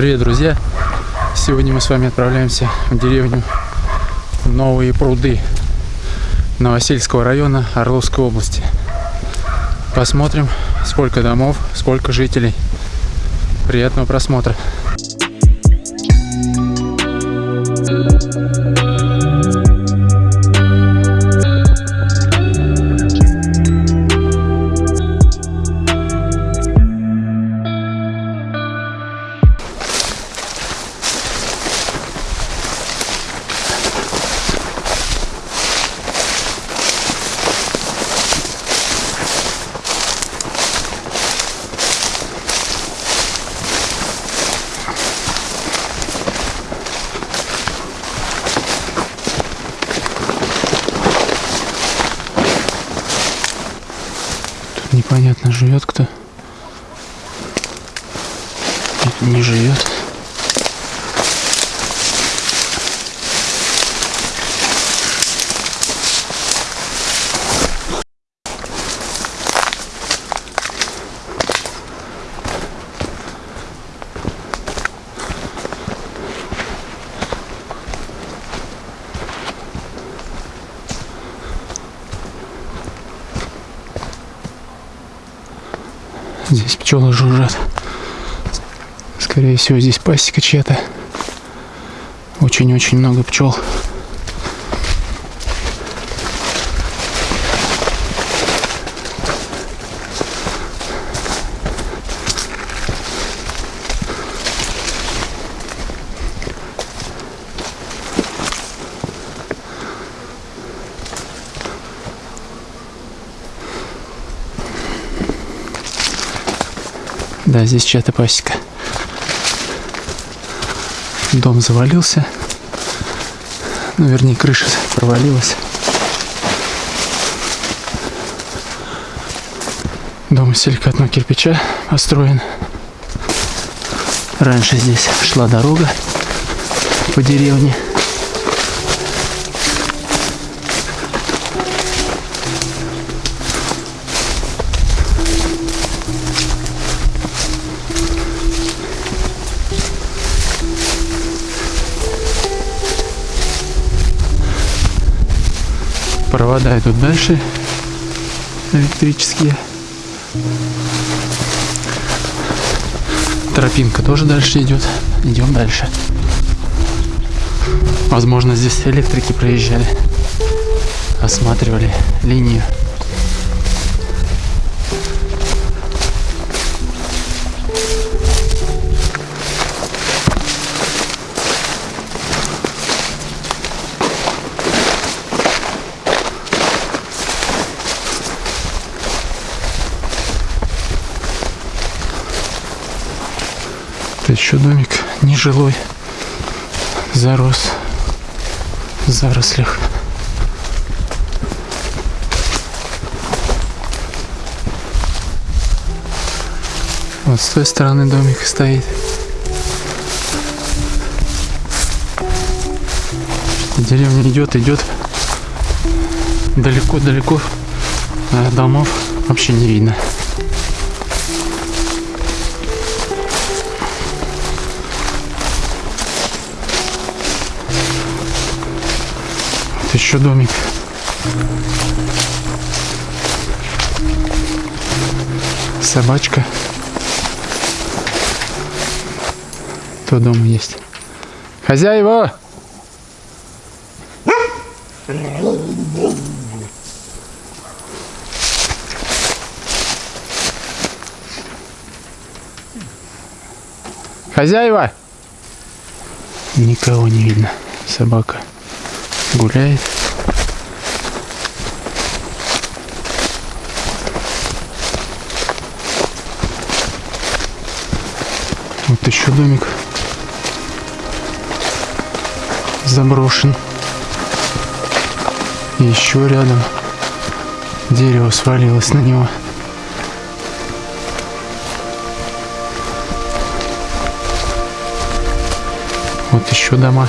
Привет, друзья! Сегодня мы с вами отправляемся в деревню Новые пруды Новосельского района Орловской области. Посмотрим, сколько домов, сколько жителей. Приятного просмотра! Непонятно, живет кто. Не живет. Здесь пчелы жужжат. Скорее всего, здесь пасека чья-то. Очень-очень много пчел. Да, здесь чья-то пасека. Дом завалился. Ну, вернее, крыша провалилась. Дом из силикатного кирпича построен. Раньше здесь шла дорога по деревне. Провода идут дальше, электрические. Тропинка тоже дальше идет. Идем дальше. Возможно, здесь электрики проезжали, осматривали линию. Еще домик нежилой. Зарос в зарослях. Вот с той стороны домик стоит. Деревня идет, идет. Далеко-далеко а домов вообще не видно. Еще домик. Собачка. Кто дома есть? Хозяева! Хозяева! Никого не видно. Собака гуляет. Вот еще домик заброшен. И еще рядом дерево свалилось на него. Вот еще дома.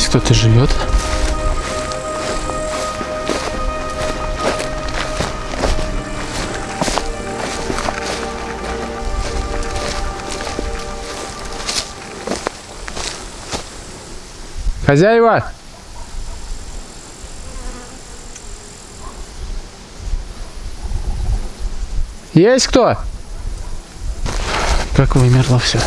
Здесь кто-то живет. Хозяева! Есть кто? Как вымерло все.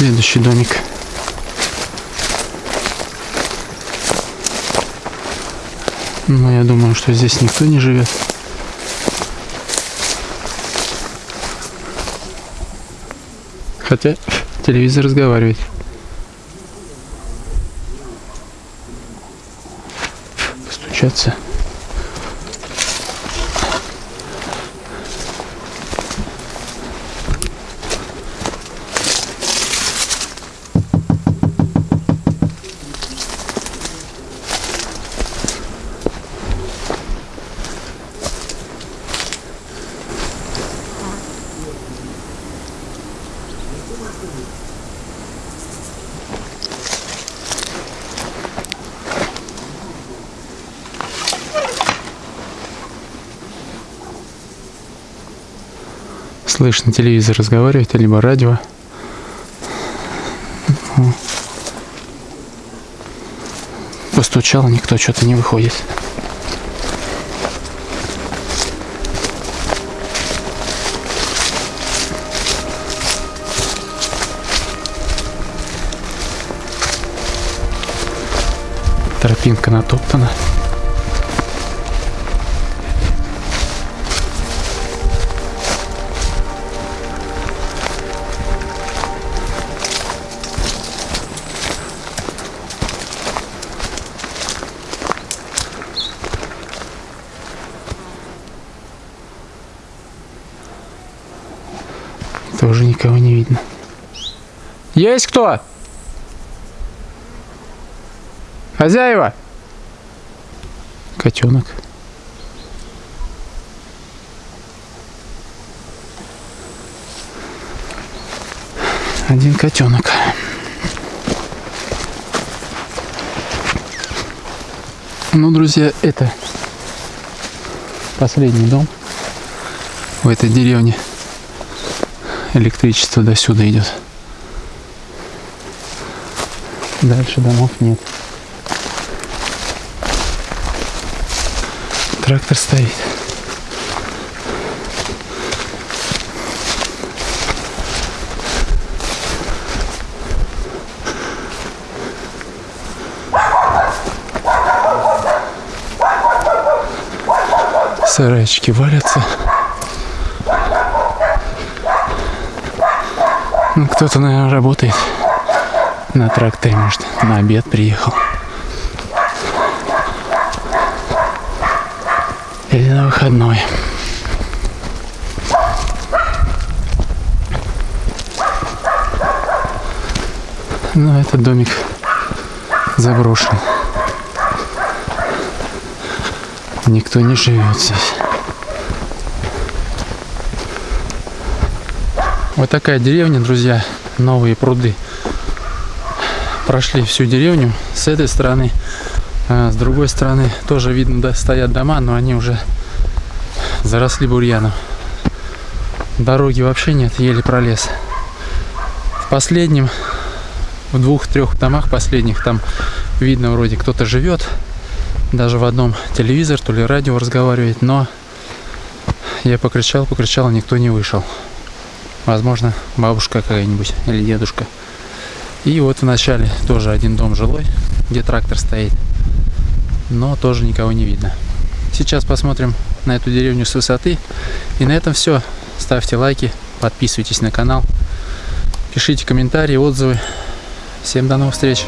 Следующий домик. Но я думаю, что здесь никто не живет. Хотя телевизор разговаривает. Постучаться. Слышно телевизор разговаривает, либо радио. Постучал, никто что-то не выходит. Тропинка натоптана. Тоже никого не видно. Есть кто? Хозяева? Котенок. Один котенок. Ну, друзья, это последний дом в этой деревне. Электричество до сюда идет. Дальше домов нет. Трактор стоит. Сарайчики валятся. Ну, кто-то, наверное, работает на тракторе, может, на обед приехал. Или на выходной. Ну, этот домик заброшен. Никто не живет здесь. Вот такая деревня, друзья. Новые пруды. Прошли всю деревню с этой стороны. А с другой стороны тоже видно, да, стоят дома, но они уже заросли бурьяном. Дороги вообще нет, еле пролез. В последнем, в двух-трех домах последних, там видно вроде кто-то живет. Даже в одном телевизор, то ли радио разговаривает, но я покричал, покричал, никто не вышел. Возможно, бабушка какая-нибудь или дедушка. И вот в начале тоже один дом жилой, где трактор стоит. Но тоже никого не видно. Сейчас посмотрим на эту деревню с высоты. И на этом все. Ставьте лайки, подписывайтесь на канал, пишите комментарии, отзывы. Всем до новых встреч!